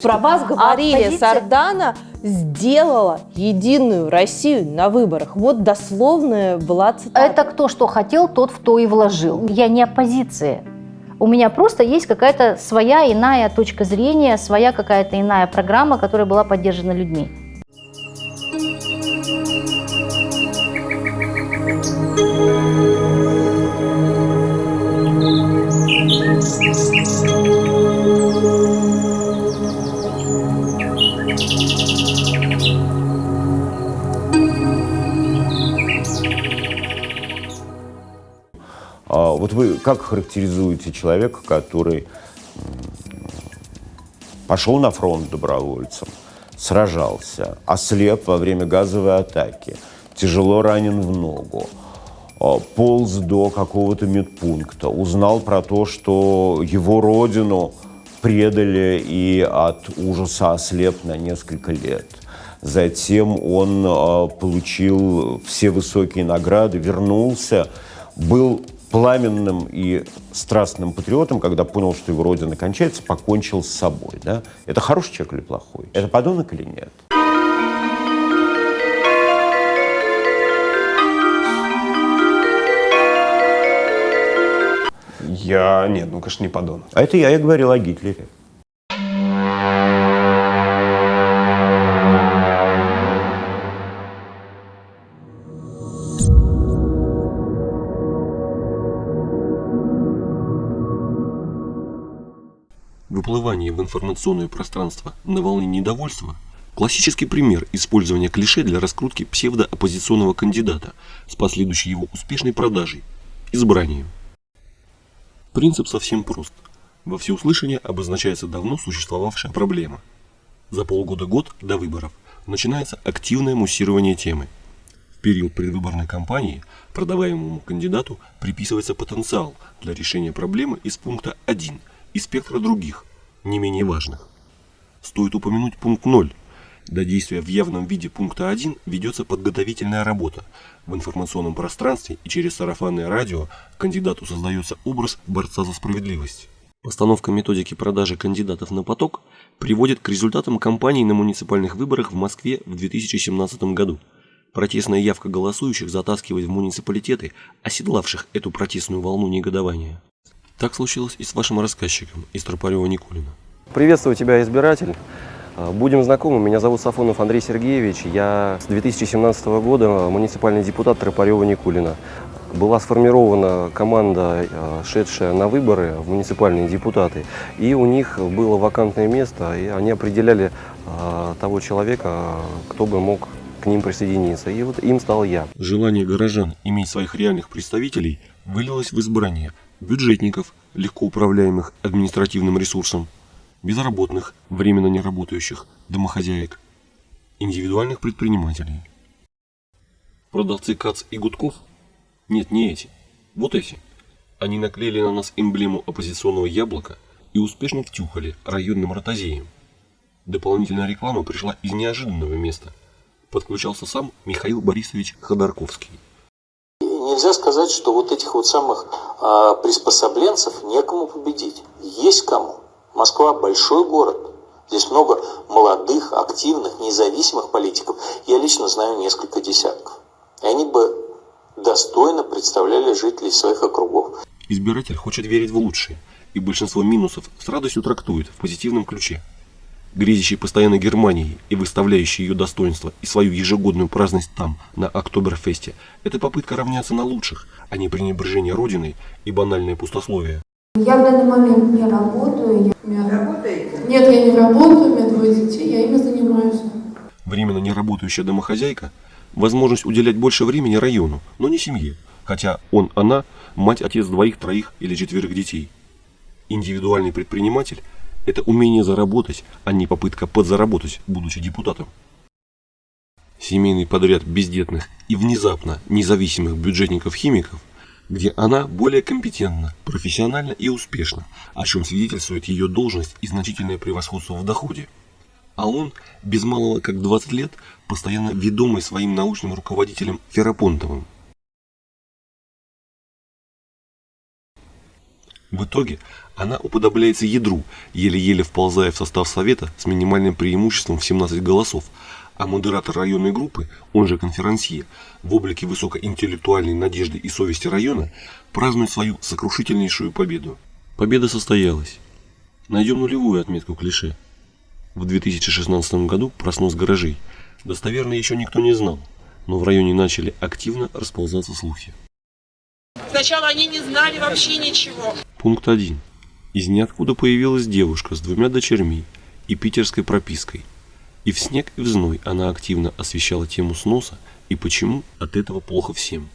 Про вас говорили, оппозиция- Сардана сделала единую Россию на выборах. Вот дословная была цитата. Это кто что хотел, тот в то и вложил. Я не оппозиция. У меня просто есть какая-то своя иная точка зрения, своя какая-то иная программа, которая была поддержана людьми. А вот вы как характеризуете человека, который пошел на фронт добровольцем, сражался, ослеп во время газовой атаки, тяжело ранен в ногу, а, полз до какого-то медпункта, узнал про то, что его родину предали и от ужаса ослеп на несколько лет. Затем он а, получил все высокие награды, вернулся, был пламенным и страстным патриотом, когда понял, что его родина кончается, покончил с собой. Да? Это хороший человек или плохой? Это подонок или нет? Я, нет, ну, конечно, не подонок. А это я и говорил о Гитлере. Информационное пространство на волне недовольства – классический пример использования клише для раскрутки псевдооппозиционного кандидата с последующей его успешной продажей – избранием. Принцип совсем прост. Во всеуслышание обозначается давно существовавшая проблема. За полгода-год до выборов начинается активное муссирование темы. В период предвыборной кампании продаваемому кандидату приписывается потенциал для решения проблемы из пункта 1 и спектра других, не менее важных. Стоит упомянуть пункт 0. До действия в явном виде пункта 1 ведется подготовительная работа. В информационном пространстве и через сарафанное радио кандидату создается образ борца за справедливость. Постановка методики продажи кандидатов на поток приводит к результатам кампании на муниципальных выборах в Москве в 2017 году. Протестная явка голосующих затаскивает в муниципалитеты, оседлавших эту протестную волну негодования. Так случилось и с вашим рассказчиком из Тропарева Никулина. Приветствую тебя, избиратель. А, Будем знакомы. Меня зовут Сафонов Андрей Сергеевич. Я с 2017 года муниципальный депутат Тропарева Никулина. Была сформирована команда, а, шедшая на выборы в муниципальные депутаты. И у них было вакантное место, и они определяли а, того человека, кто бы мог к ним присоединиться. И вот им стал я. Желание горожан иметь своих реальных представителей вылилось в избрание бюджетников, легко управляемых административным ресурсом, безработных, временно не работающих, домохозяек, индивидуальных предпринимателей. Продавцы КАЦ и Гудков? Нет, не эти. Вот эти. Они наклеили на нас эмблему оппозиционного яблока и успешно втюхали районным ротозеем. Дополнительная реклама пришла из неожиданного места. Подключался сам Михаил Борисович Ходорковский. Нельзя сказать, что вот этих вот самых а, приспособленцев некому победить. Есть кому. Москва большой город. Здесь много молодых, активных, независимых политиков. Я лично знаю несколько десятков. И они бы достойно представляли жителей своих округов. Избиратель хочет верить в лучшее, и большинство минусов с радостью трактует в позитивном ключе. Грезящий постоянно Германией и выставляющий ее достоинство и свою ежегодную праздность там, на Октоберфесте, это попытка равняться на лучших, а не пренебрежение Родиной и банальное пустословие. Я в данный момент не работаю. Я... Работаете? Нет, я не работаю, у меня двое детей, я ими занимаюсь. Временно неработающая домохозяйка – возможность уделять больше времени району, но не семье, хотя он, она – мать, отец двоих, троих или четверых детей. Индивидуальный предприниматель – это умение заработать, а не попытка подзаработать, будучи депутатом. Семейный подряд бездетных и внезапно независимых бюджетников-химиков, где она более компетентна, профессиональна и успешна, о чем свидетельствует ее должность и значительное превосходство в доходе. А он, без малого как 20 лет, постоянно ведомый своим научным руководителем Ферапонтовым. В итоге она уподобляется ядру, еле-еле вползая в состав совета с минимальным преимуществом в 17 голосов, а модератор районной группы, он же конферансье, в облике высокоинтеллектуальной надежды и совести района празднует свою сокрушительнейшую победу. Победа состоялась. Найдем нулевую отметку клише. В 2016 году про снос гаражей достоверно еще никто не знал, но в районе начали активно расползаться слухи. Сначала они не знали вообще ничего. Пункт 1. Из ниоткуда появилась девушка с двумя дочерьми и питерской пропиской. И в снег и в зной она активно освещала тему сноса и почему от этого плохо всем.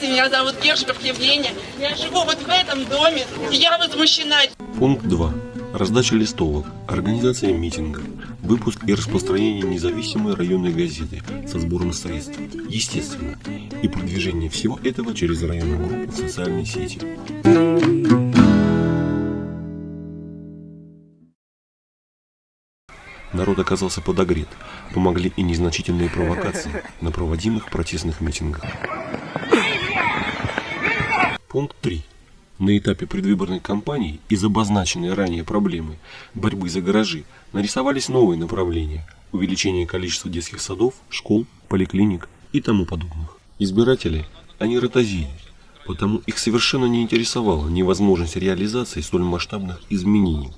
Меня зовут Гершков Евгения. Я живу вот в этом доме. И я возмущена. Пункт 2. Раздача листовок, организация митинга, выпуск и распространение независимой районной газеты со сбором средств, естественно, и продвижение всего этого через районную группу в социальной сети. Народ оказался подогрет, помогли и незначительные провокации на проводимых протестных митингах. Пункт 3. На этапе предвыборной кампании из обозначенной ранее проблемы борьбы за гаражи нарисовались новые направления – увеличение количества детских садов, школ, поликлиник и тому подобных. Избиратели, они ротозили, потому их совершенно не интересовала невозможность реализации столь масштабных изменений.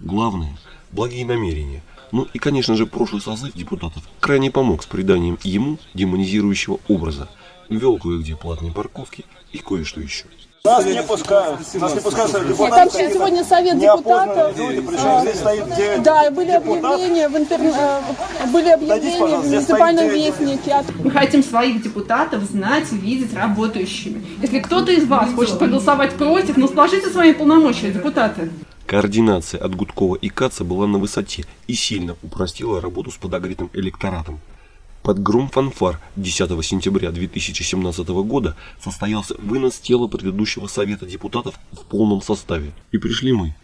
Главное – благие намерения. Ну и, конечно же, прошлый созыв депутатов крайне помог с приданием ему демонизирующего образа, ввел кое-где платные парковки и кое-что еще. Нас не пускают. Нас не пускают совет Нет, депутатов. там сегодня совет депутатов. люди, причем здесь стоит 9 Да, были объявления в интер... э, были объявления в муниципальном вестнике. Мы хотим своих депутатов знать и видеть работающими. Если кто-то из вас хочет проголосовать против, ну сложите свои полномочия, депутаты. Координация от Гудкова и Каца была на высоте и сильно упростила работу с подогретым электоратом. Под гром фанфар 10 сентября 2017 года состоялся вынос тела предыдущего Совета депутатов в полном составе. И пришли мы.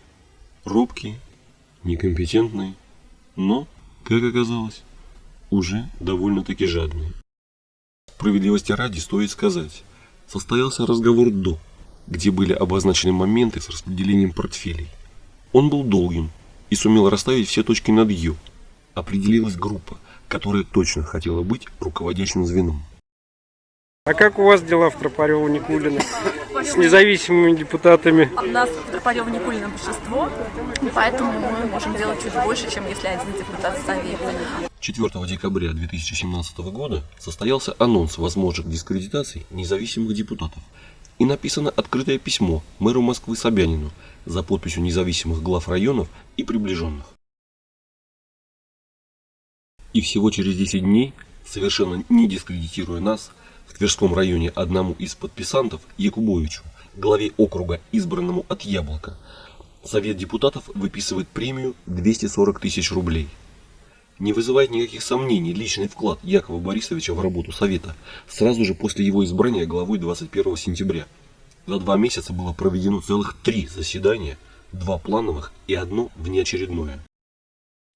Робкие, некомпетентные, но, как оказалось, уже довольно-таки жадные. Справедливости ради стоит сказать, состоялся разговор до, где были обозначены моменты с распределением портфелей. Он был долгим и сумел расставить все точки над «ё». Определилась группа, которая точно хотела быть руководящим звеном. А как у вас дела в Тропарево Никулино? С независимыми депутатами? У нас в Тропарево Никулино большинство, поэтому мы можем делать чуть больше, чем если один депутат в Совете. 4 декабря 2017 года состоялся анонс возможных дискредитаций независимых депутатов и написано открытое письмо мэру Москвы Собянину за подписью независимых глав районов и приближенных. И всего через 10 дней, совершенно не дискредитируя нас, в Тверском районе одному из подписантов, Якубовичу, главе округа, избранному от Яблока, Совет депутатов выписывает премию 240 тысяч рублей. Не вызывает никаких сомнений личный вклад Якова Борисовича в работу Совета сразу же после его избрания главой 21 сентября. За два месяца было проведено целых три заседания, два плановых и одно внеочередное.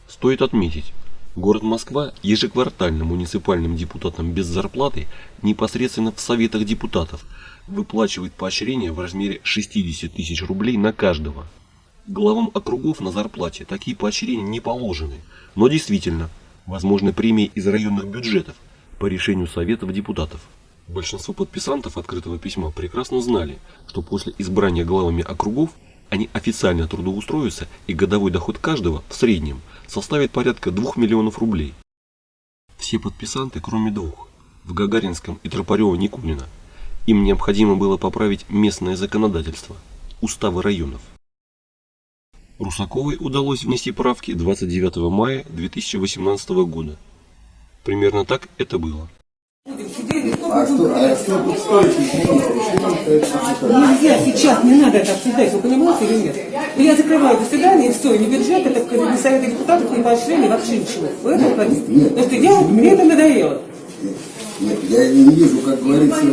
Стоит отметить, город Москва ежеквартально муниципальным депутатам без зарплаты непосредственно в советах депутатов выплачивает поощрение в размере 60 тысяч рублей на каждого. Главам округов на зарплате такие поощрения не положены, но действительно, возможны премии из районных бюджетов по решению советов депутатов. Большинство подписантов открытого письма прекрасно знали, что после избрания главами округов они официально трудоустроятся и годовой доход каждого в среднем составит порядка 2 миллионов рублей. Все подписанты, кроме двух, в Гагаринском и Тропарево-Никулино, им необходимо было поправить местное законодательство, уставы районов. Русаковой удалось внести правки 29 мая 2018 года. Примерно так это было. А что, а что тут стоит? Нельзя сейчас, не надо это обсуждать, вы понимаете или нет? Ну, Я закрываю заседание, и все, ни бюджет, это ни совета депутатов, ни поощрения, вообще ничего. Вы это хотите? Нет. Потому что я, мне это надоело. Нет, я не вижу, как говорится,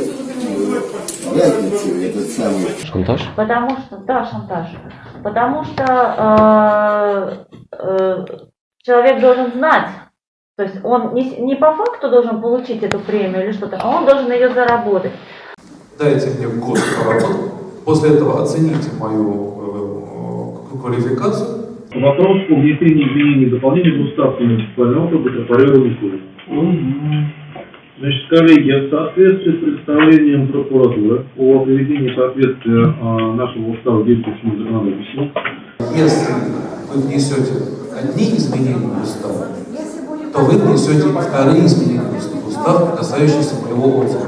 разницы этот самый. Шантаж? Потому что, да, шантаж. Потому что э, э, человек должен знать, то есть он не, не по факту должен получить эту премию или что-то, а он должен ее заработать. Дайте мне год поработать, После этого оцените мою э, квалификацию. Вопрос о внесении изменений и дополнений в устав муниципального округа Тропарева Николина. Значит, коллеги, в соответствии с представлением прокуратуры о приведении соответствия а, нашего устава действующему законодательству, Если вы внесете одни изменения в устав, то вы внесете вторые изменения в устав, касающиеся моего отзыва.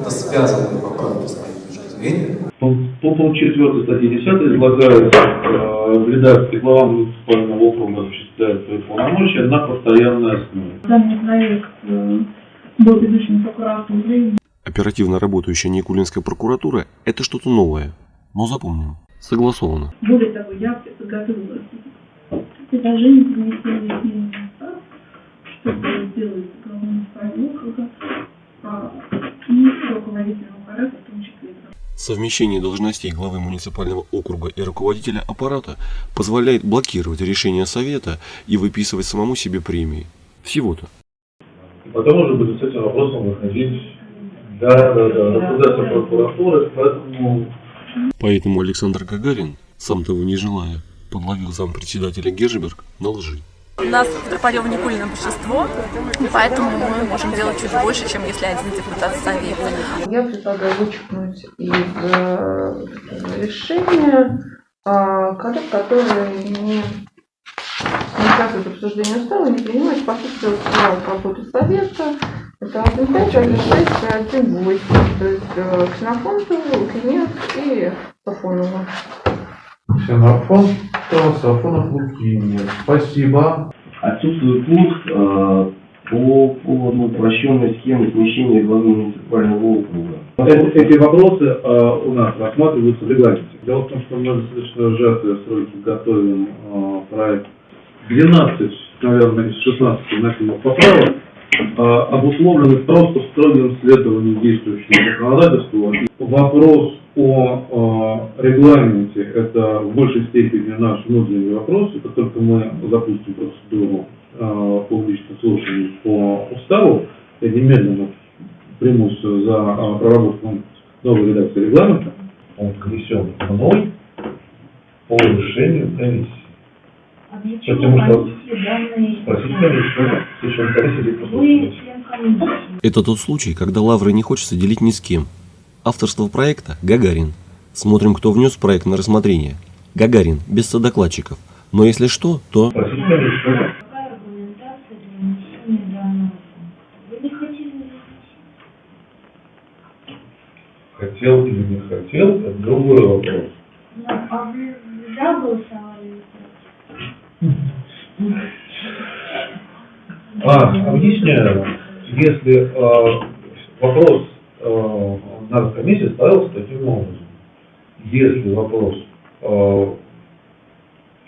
Это связанные поправки с моей точки зрения. по по пункту 4 статьи 10 излагается э, в редакции глава муниципального округа осуществляет свои полномочия на постоянной основе. Данный проект э, был изучен прокуратурой. Оперативно работающая Никулинская прокуратура – это что-то новое. Но запомним, согласовано. Более того, я подготовила предложение по внесению изменений чтобы сделать муниципального округа а, и руководителем аппарата в том числе. Совмещение должностей главы муниципального округа и руководителя аппарата позволяет блокировать решения совета и выписывать самому себе премии. Всего-то. Потом уже будет с этим вопросом выходить да, да, да, рассуждаться прокуратуры, поэтому Поэтому Александр Гагарин, сам того не желая, подловил зампредседателя Гержберг на лжи. У нас в Тропарёво Никулина большинство, поэтому мы можем делать чуть больше, чем если один депутат совета. Я предлагаю вычеркнуть из э, решения э, коллег, которые не, участвуют в обсуждении устава, не принимают по сути устава работы совета. Это 1.5, 1.6 и 1.8. То есть э, Ксенофонтову, Лукинец и Сафонову. Ксенофон, Сафонов, Лукинец. Спасибо. Отсутствует пункт э, по поводу упрощенной схемы смещения главы муниципального округа. Эти, эти вопросы э, у нас рассматриваются в регламенте. Дело в том, что мы достаточно сжатые сроки готовим э, проект. 12, наверное, из 16 вносимых поправок обусловлены просто строгим следованием действующему законодательству. Вопрос о э, регламенте – это в большей степени наш внутренний вопрос. Это только мы запустим процедуру э, публичных слушаний по уставу, я немедленно примусь за проработку новой редакции регламента. Он мной по решению комиссии. Потому что Это тот случай, когда лавры не хочется делить ни с кем. Авторство проекта – Гагарин. Смотрим, кто внес проект на рассмотрение. Гагарин, без содокладчиков. Но если что, то... Хотел или не хотел, это другой вопрос. А вы за голосовали? А, объясняю. Если э, вопрос э, на комиссии ставился таким образом. Если вопрос, э,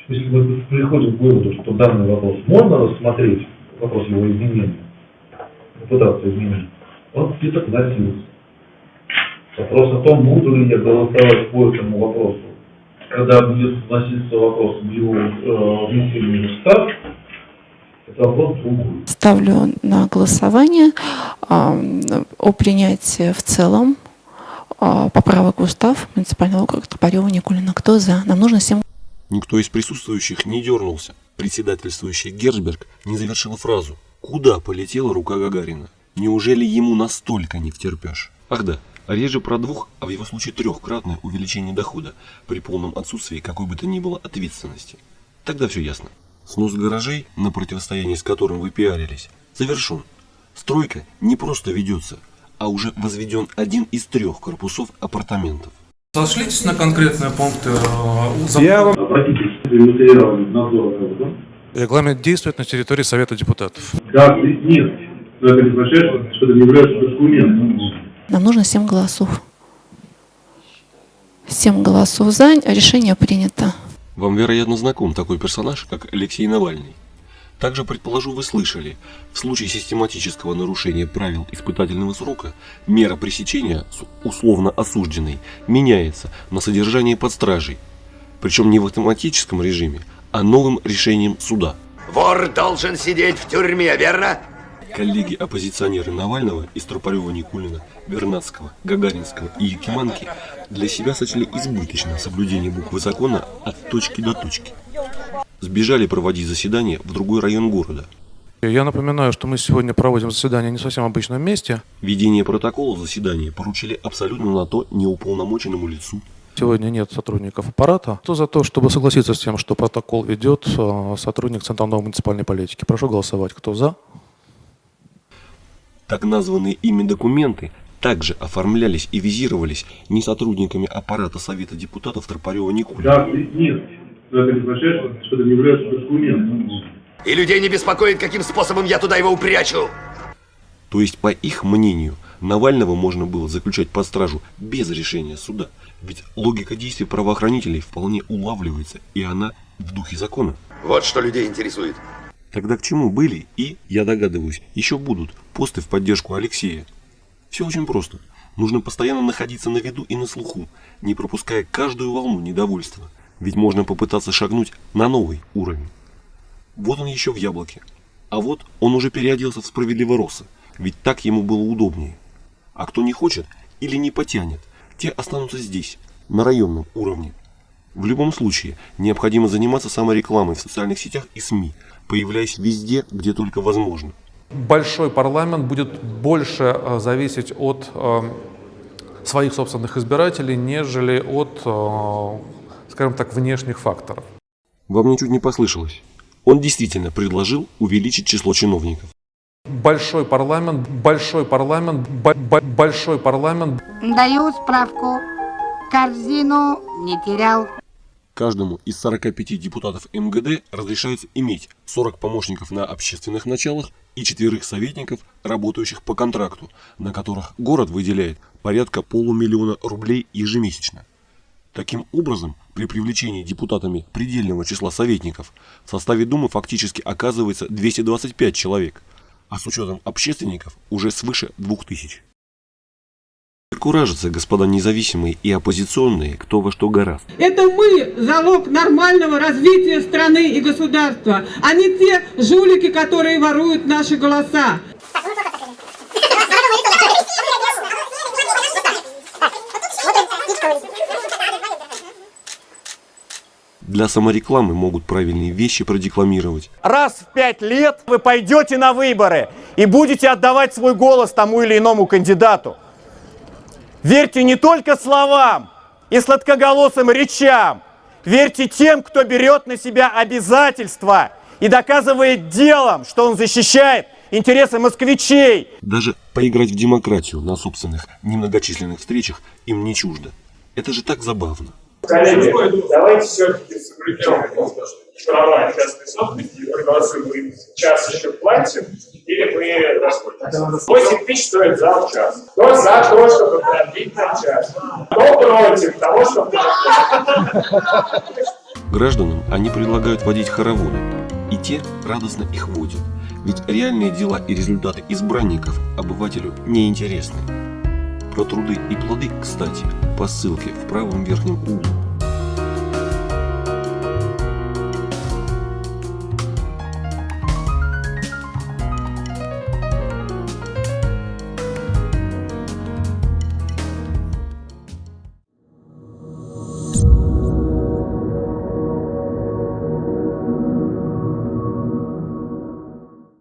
если мы приходим к выводу, что данный вопрос можно рассмотреть, вопрос его изменения, попытаться изменить, он где-то вносился. Вопрос о том, буду ли я голосовать по этому вопросу, когда будет вноситься вопрос в его э, внесении в устав. Ставлю на голосование а, о принятии в целом а, поправок в устав муниципального округа Топорева Никулина. Кто за? Нам нужно всем Никто из присутствующих не дернулся. Председательствующий Герцберг не завершил фразу. Куда полетела рука Гагарина? Неужели ему настолько не втерпешь? Ах да, реже про двух, а в его случае трехкратное увеличение дохода при полном отсутствии какой бы то ни было ответственности. Тогда все ясно. Снос гаражей, на противостоянии с которым вы пиарились, завершен. Стройка не просто ведется, а уже возведен один из трех корпусов апартаментов. Сошлитесь на конкретные пункты э. Я вам... Регламент действует на территории Совета депутатов. Да, нет. Но это не означает, что это не является документом. Нам нужно 7 голосов. 7 голосов за, решение принято. Вам, вероятно, знаком такой персонаж, как Алексей Навальный. Также, предположу, вы слышали, в случае систематического нарушения правил испытательного срока, мера пресечения с условно осужденной меняется на содержание под стражей, причем не в автоматическом режиме, а новым решением суда. Вор должен сидеть в тюрьме, верно? Коллеги-оппозиционеры Навального из Тропарева, Никулина, Вернадского, Гагаринского и Якиманки для себя сочли избыточно соблюдение буквы закона от точки до точки. Сбежали проводить заседание в другой район города. Я напоминаю, что мы сегодня проводим заседание не в совсем обычном месте. Ведение протокола заседания поручили абсолютно на то неуполномоченному лицу. Сегодня нет сотрудников аппарата. Кто за то, чтобы согласиться с тем, что протокол ведет э, сотрудник Центрального муниципальной политики? Прошу голосовать. Кто за? Так названные ими документы также оформлялись и визировались не сотрудниками аппарата Совета депутатов Тропарева Никулина. Да, нет. Это что это не является документом. И людей не беспокоит, каким способом я туда его упрячу. То есть, по их мнению, Навального можно было заключать под стражу без решения суда. Ведь логика действий правоохранителей вполне улавливается, и она в духе закона. Вот что людей интересует. Тогда к чему были и, я догадываюсь, еще будут посты в поддержку Алексея? Все очень просто. Нужно постоянно находиться на виду и на слуху, не пропуская каждую волну недовольства. Ведь можно попытаться шагнуть на новый уровень. Вот он еще в яблоке. А вот он уже переоделся в справедливороса, ведь так ему было удобнее. А кто не хочет или не потянет, те останутся здесь, на районном уровне. В любом случае, необходимо заниматься саморекламой в социальных сетях и СМИ, появляясь везде, где только возможно. Большой парламент будет больше э, зависеть от э, своих собственных избирателей, нежели от, э, скажем так, внешних факторов. Вам ничуть не послышалось. Он действительно предложил увеличить число чиновников. Большой парламент, большой парламент, бо- бо- большой парламент. Даю справку. Корзину не терял. Каждому из 45 депутатов МГД разрешается иметь 40 помощников на общественных началах и четверых советников, работающих по контракту, на которых город выделяет порядка полумиллиона рублей ежемесячно. Таким образом, при привлечении депутатами предельного числа советников в составе Думы фактически оказывается 225 человек, а с учетом общественников уже свыше 2000. Куражатся, господа независимые и оппозиционные, кто во что гораст. Это мы залог нормального развития страны и государства, а не те жулики, которые воруют наши голоса. Для саморекламы могут правильные вещи продекламировать. Раз в пять лет вы пойдете на выборы и будете отдавать свой голос тому или иному кандидату. Верьте не только словам и сладкоголосым речам. Верьте тем, кто берет на себя обязательства и доказывает делом, что он защищает интересы москвичей. Даже поиграть в демократию на собственных немногочисленных встречах им не чуждо. Это же так забавно. Коллеги, давайте все-таки соблюдем права частной собственности и проголосуем. Мы час еще платим, или мы расходимся. 8 тысяч стоит зал час. Кто за то, чтобы продлить на час? Кто против того, чтобы Гражданам они предлагают водить хороводы, и те радостно их водят. Ведь реальные дела и результаты избранников обывателю не интересны. Про труды и плоды, кстати, по ссылке в правом верхнем углу